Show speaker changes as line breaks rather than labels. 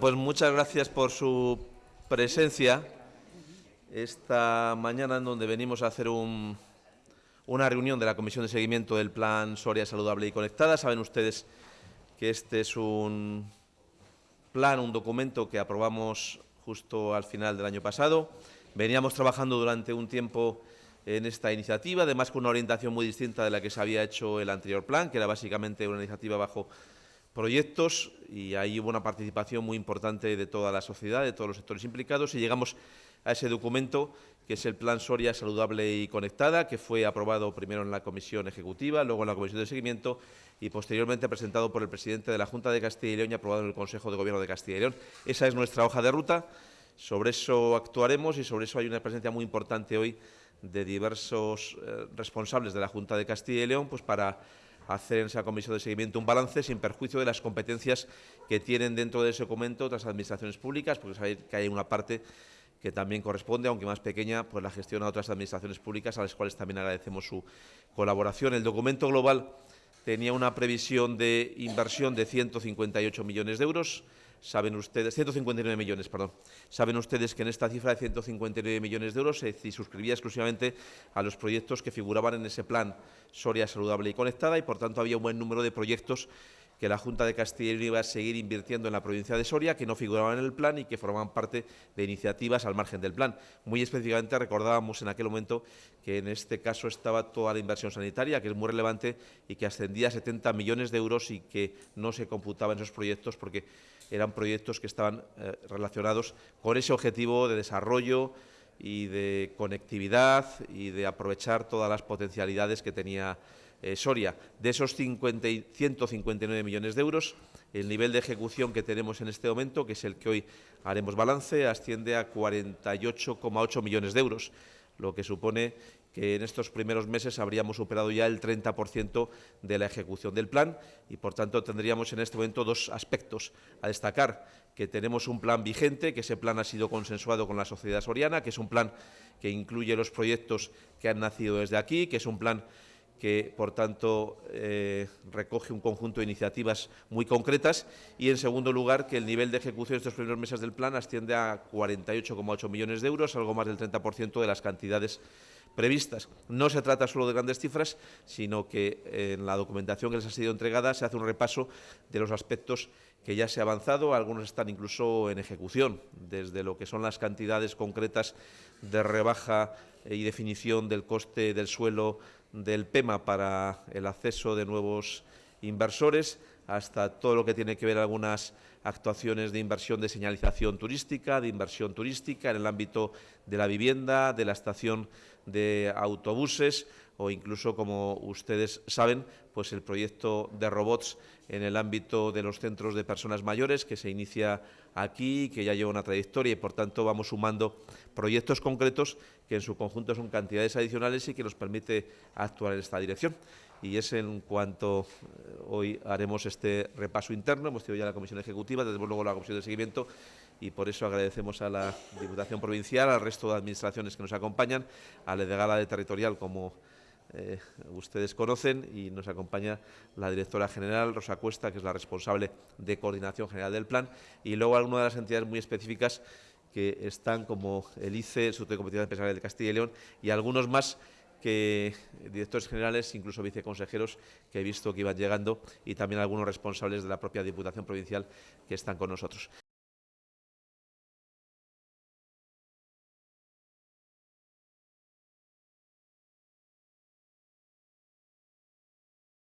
Pues muchas gracias por su presencia esta mañana en donde venimos a hacer un, una reunión de la Comisión de Seguimiento del Plan Soria Saludable y Conectada. Saben ustedes que este es un plan, un documento que aprobamos justo al final del año pasado. Veníamos trabajando durante un tiempo en esta iniciativa, además con una orientación muy distinta de la que se había hecho el anterior plan, que era básicamente una iniciativa bajo proyectos y ahí hubo una participación muy importante de toda la sociedad, de todos los sectores implicados y llegamos a ese documento que es el Plan Soria Saludable y Conectada, que fue aprobado primero en la Comisión Ejecutiva, luego en la Comisión de Seguimiento y posteriormente presentado por el presidente de la Junta de Castilla y León y aprobado en el Consejo de Gobierno de Castilla y León. Esa es nuestra hoja de ruta, sobre eso actuaremos y sobre eso hay una presencia muy importante hoy de diversos eh, responsables de la Junta de Castilla y León pues para hacer en esa comisión de seguimiento un balance sin perjuicio de las competencias que tienen dentro de ese documento otras administraciones públicas, porque sabéis que hay una parte que también corresponde, aunque más pequeña, pues la gestión a otras administraciones públicas, a las cuales también agradecemos su colaboración. El documento global tenía una previsión de inversión de 158 millones de euros, Saben ustedes, 159 millones, perdón. Saben ustedes que en esta cifra de 159 millones de euros se suscribía exclusivamente a los proyectos que figuraban en ese plan Soria Saludable y Conectada y, por tanto, había un buen número de proyectos que la Junta de Castilla y León iba a seguir invirtiendo en la provincia de Soria, que no figuraban en el plan y que formaban parte de iniciativas al margen del plan. Muy específicamente recordábamos en aquel momento que en este caso estaba toda la inversión sanitaria, que es muy relevante y que ascendía a 70 millones de euros y que no se computaba en esos proyectos porque eran proyectos que estaban eh, relacionados con ese objetivo de desarrollo y de conectividad y de aprovechar todas las potencialidades que tenía eh, Soria. De esos 50 159 millones de euros, el nivel de ejecución que tenemos en este momento, que es el que hoy haremos balance, asciende a 48,8 millones de euros, lo que supone que en estos primeros meses habríamos superado ya el 30% de la ejecución del plan y, por tanto, tendríamos en este momento dos aspectos a destacar, que tenemos un plan vigente, que ese plan ha sido consensuado con la sociedad soriana, que es un plan que incluye los proyectos que han nacido desde aquí, que es un plan que, por tanto, eh, recoge un conjunto de iniciativas muy concretas y, en segundo lugar, que el nivel de ejecución de estos primeros meses del plan asciende a 48,8 millones de euros, algo más del 30% de las cantidades previstas. No se trata solo de grandes cifras, sino que en la documentación que les ha sido entregada se hace un repaso de los aspectos que ya se ha avanzado, algunos están incluso en ejecución, desde lo que son las cantidades concretas de rebaja y definición del coste del suelo del PEMA para el acceso de nuevos inversores, hasta todo lo que tiene que ver algunas actuaciones de inversión de señalización turística, de inversión turística en el ámbito de la vivienda, de la estación de autobuses o incluso, como ustedes saben, pues el proyecto de robots en el ámbito de los centros de personas mayores que se inicia aquí, que ya lleva una trayectoria y, por tanto, vamos sumando proyectos concretos que en su conjunto son cantidades adicionales y que nos permite actuar en esta dirección. Y es en cuanto eh, hoy haremos este repaso interno, hemos tenido ya la Comisión Ejecutiva, desde luego la Comisión de Seguimiento, y por eso agradecemos a la Diputación Provincial, al resto de administraciones que nos acompañan, a la delegada de Territorial, como eh, ustedes conocen, y nos acompaña la directora general, Rosa Cuesta, que es la responsable de coordinación general del plan, y luego algunas de las entidades muy específicas que están como el ICE, el Instituto de Competitividad Empresarial de Castilla y León, y algunos más que directores generales, incluso viceconsejeros que he visto que iban llegando y también algunos responsables de la propia Diputación Provincial que están con nosotros.